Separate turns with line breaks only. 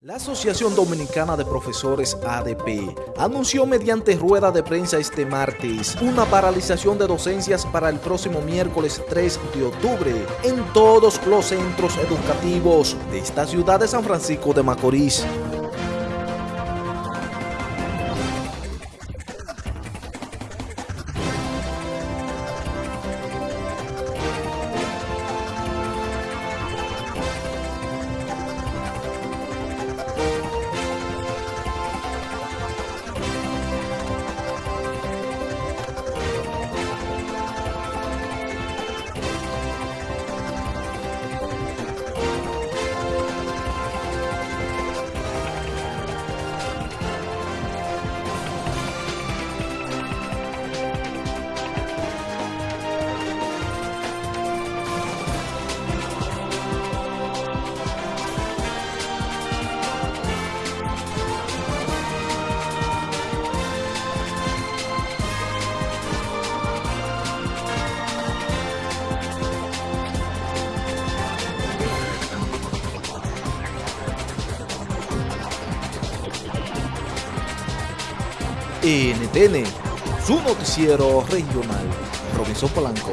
La Asociación Dominicana de Profesores ADP anunció mediante rueda de prensa este martes una paralización de docencias para el próximo miércoles 3 de octubre en todos los centros educativos de esta ciudad de San Francisco de Macorís. NTN, su noticiero regional. Robinson Polanco.